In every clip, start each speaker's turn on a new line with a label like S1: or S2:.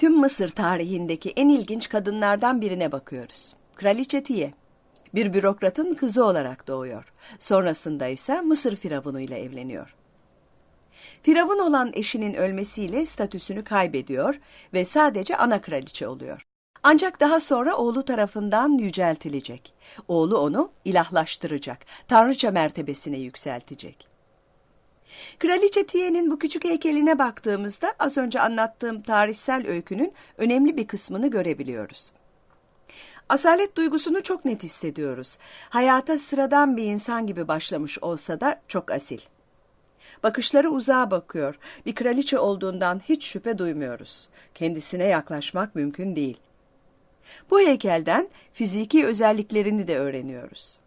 S1: Tüm Mısır tarihindeki en ilginç kadınlardan birine bakıyoruz. Kraliçe Tiye. Bir bürokratın kızı olarak doğuyor. Sonrasında ise Mısır firavunuyla evleniyor. Firavun olan eşinin ölmesiyle statüsünü kaybediyor ve sadece ana kraliçe oluyor. Ancak daha sonra oğlu tarafından yüceltilecek. Oğlu onu ilahlaştıracak, tanrıça mertebesine yükseltecek. Kraliçe Tiye'nin bu küçük heykeline baktığımızda az önce anlattığım tarihsel öykünün önemli bir kısmını görebiliyoruz. Asalet duygusunu çok net hissediyoruz. Hayata sıradan bir insan gibi başlamış olsa da çok asil. Bakışları uzağa bakıyor. Bir kraliçe olduğundan hiç şüphe duymuyoruz. Kendisine yaklaşmak mümkün değil. Bu heykelden fiziki özelliklerini de öğreniyoruz.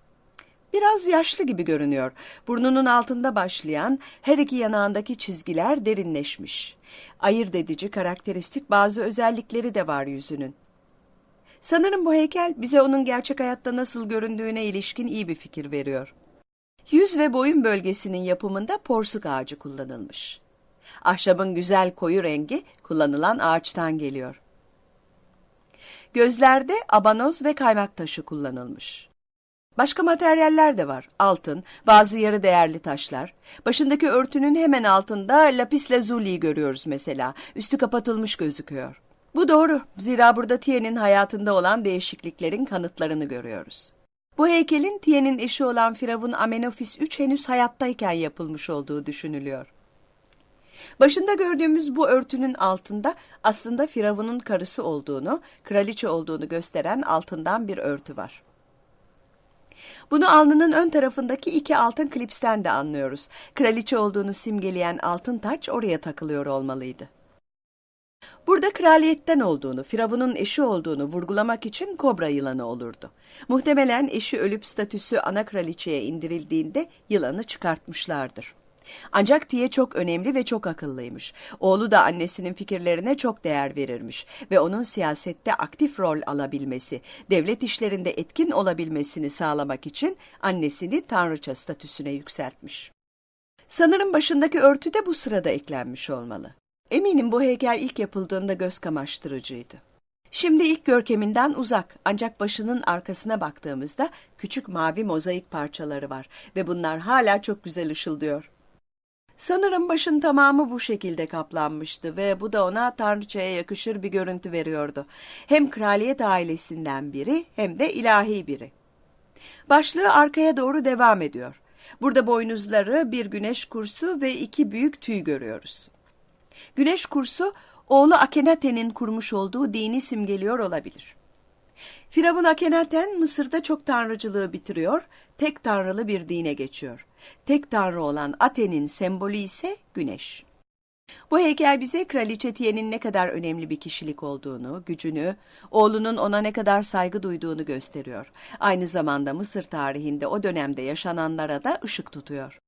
S1: Biraz yaşlı gibi görünüyor. Burnunun altında başlayan her iki yanağındaki çizgiler derinleşmiş. Ayırt edici karakteristik bazı özellikleri de var yüzünün. Sanırım bu heykel bize onun gerçek hayatta nasıl göründüğüne ilişkin iyi bir fikir veriyor. Yüz ve boyun bölgesinin yapımında porsuk ağacı kullanılmış. Ahşabın güzel koyu rengi kullanılan ağaçtan geliyor. Gözlerde abanoz ve kaymak taşı kullanılmış. Başka materyaller de var. Altın, bazı yarı değerli taşlar. Başındaki örtünün hemen altında lapis lazuli'yi görüyoruz mesela. Üstü kapatılmış gözüküyor. Bu doğru. Zira burada Tiye'nin hayatında olan değişikliklerin kanıtlarını görüyoruz. Bu heykelin Tiye'nin eşi olan Firavun Amenofis III henüz hayattayken yapılmış olduğu düşünülüyor. Başında gördüğümüz bu örtünün altında aslında Firavun'un karısı olduğunu, kraliçe olduğunu gösteren altından bir örtü var. Bunu alnının ön tarafındaki iki altın klipsten de anlıyoruz. Kraliçe olduğunu simgeleyen altın taç oraya takılıyor olmalıydı. Burada kraliyetten olduğunu, Firavun'un eşi olduğunu vurgulamak için kobra yılanı olurdu. Muhtemelen eşi ölüp statüsü ana kraliçeye indirildiğinde yılanı çıkartmışlardır. Ancak Tiye çok önemli ve çok akıllıymış. Oğlu da annesinin fikirlerine çok değer verirmiş ve onun siyasette aktif rol alabilmesi, devlet işlerinde etkin olabilmesini sağlamak için annesini tanrıça statüsüne yükseltmiş. Sanırım başındaki örtü de bu sırada eklenmiş olmalı. Eminim bu heykel ilk yapıldığında göz kamaştırıcıydı. Şimdi ilk görkeminden uzak ancak başının arkasına baktığımızda küçük mavi mozaik parçaları var ve bunlar hala çok güzel ışıldıyor. Sanırım başın tamamı bu şekilde kaplanmıştı ve bu da ona tanrıçaya yakışır bir görüntü veriyordu. Hem kraliyet ailesinden biri hem de ilahi biri. Başlığı arkaya doğru devam ediyor. Burada boynuzları, bir güneş kursu ve iki büyük tüy görüyoruz. Güneş kursu oğlu Akenaten'in kurmuş olduğu dini simgeliyor olabilir. Firavun Akenaten Mısır'da çok tanrıcılığı bitiriyor, tek tanrılı bir dine geçiyor. Tek tanrı olan Aten'in sembolü ise güneş. Bu heykel bize Kraliçe Tiye'nin ne kadar önemli bir kişilik olduğunu, gücünü, oğlunun ona ne kadar saygı duyduğunu gösteriyor. Aynı zamanda Mısır tarihinde o dönemde yaşananlara da ışık tutuyor.